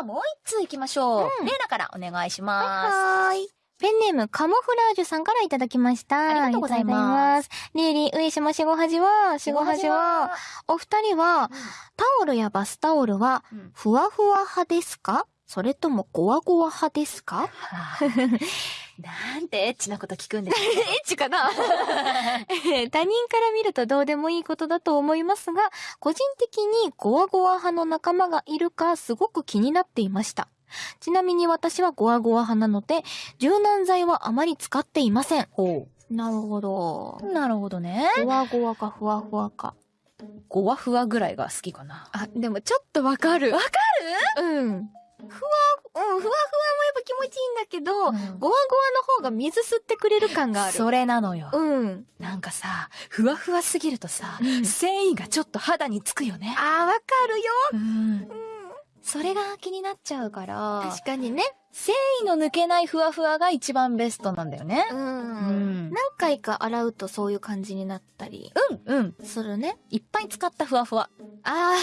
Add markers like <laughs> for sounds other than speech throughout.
はもう一通行きましょう。うんレイナからお願いします。はーい。ペンネーム、カモフラージュさんからいただきました。ありがとうございますます。リーリー、上島しごはじは、しごはじは、お二人は、タオルやバスタオルは、うんふわふわ派ですか？それともゴワゴワ派ですか？はあ <laughs> なんてエッチなこと聞くんですか？<laughs> エッチかな？<laughs> 他人から見るとどうでもいいことだと思いますが、個人的にゴワゴワ派の仲間がいるかすごく気になっていました。ちなみに私はゴワゴワ派なので、柔軟剤はあまり使っていません。ほなるほど。う。なるほどね。ゴワゴワかふわふわか。ゴワフワぐらいが好きかな。あ、でもちょっとわかる。わかうん。ふわ、うん、ふわふわだけど、うんゴワゴワの方が水吸ってくれる感がある。それなのよ。うん。なんかさ、ふわふわすぎるとさ、うん繊維がちょっと肌につくよね。あー、わかるよ。うん。それが気になっちゃうから、確かにね。繊維の抜けないふわふわが一番ベストなんだよね。うん。うん何回か洗うとそういう感じになったりうん、うん。するね。いっぱい使ったふわふわ。あ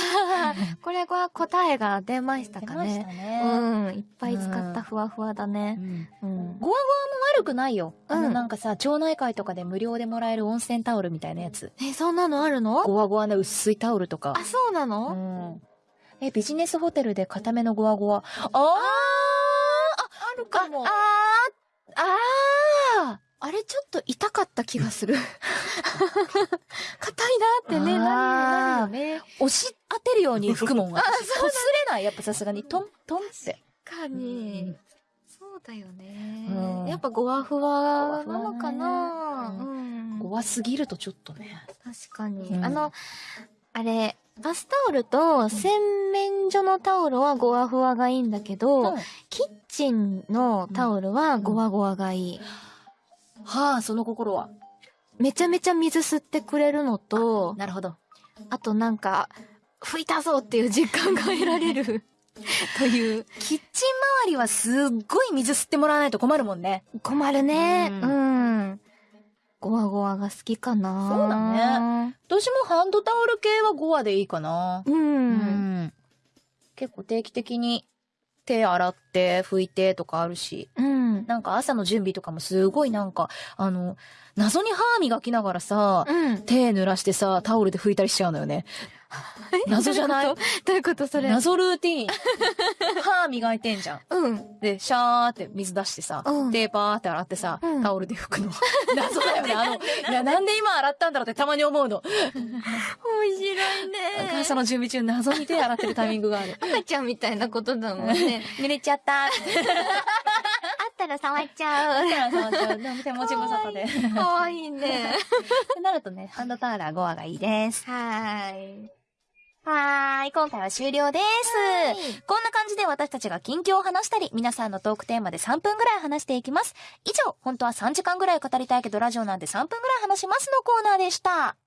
ー、<laughs> これは答えが出ましたかね。ねうん。いっぱい使ったふわふわだうね。ん。うん。ゴワゴワも悪くないよ。あの、うんなんかさ、町内会とかで無料でもらえる温泉タオルみたいなやつ。え、そんなのあるの？ゴワゴワの薄いタオルとか。あ、そうなうのん。え、ビジネスホテルで固めのゴワゴワ。あーあるかも。あーああれちょっと痛かった気がする。<laughs> 硬いなってね、なるよね。ー押し当てるように吹くもん。あ、こすれない。やっぱさすがに、トン、トンって。確かに。そうだよね。うんやっぱゴワフワなのかな、ゴワフワうんすぎるとちょっとね。確かに。うんあの、あれ、バスタオルと洗面所のタオルはゴワフワがいいんだけど、キッチンのタオルはゴワゴワがいい。はあ、その心は？めちゃめちゃ水吸ってくれるのと、なるほど。あとなんか、拭いたぞっていう実感が得られる <laughs> という。キッチン周りはすっごい水吸ってもらわないと困るもんね。困るね。ううんん。ゴワゴワが好きかな。そうだね。私もハンドタオル系は5話でいいかな。う。。うん結構定期的に手洗って拭いてとかあるし。うん。なんか朝の準備とかもすごいなんか、あの、謎に歯磨きながらさ、うん。手濡らしてさ、タオルで拭いたりしちゃうのよね。<laughs> 謎じゃない？どういうこと？どういうことそれ？謎ルーティーン。歯磨いてんじゃん。うん。で、シャーって水出してさ、うん手パーって洗ってさ、うんタオルで拭くの。謎だよね。あの、いや、なんで今洗ったんだろうってたまに思うの。<laughs> 朝の準備中謎に手洗ってるタイミングがある。赤ちゃんみたいなことだもんね。濡れちゃった。あったら触っちゃう。手持ち無沙汰で。っかわいいね。てなるとね、ハンドタオルは5話がいいです。はーい。はーい、今回は終了です。こんな感じで私たちが近況を話したり、皆さんのトークテーマで3分ぐらい話していきます。以上、本当は3時間ぐらい語りたいけどラジオなんで3分ぐらい話しますのコーナーでした。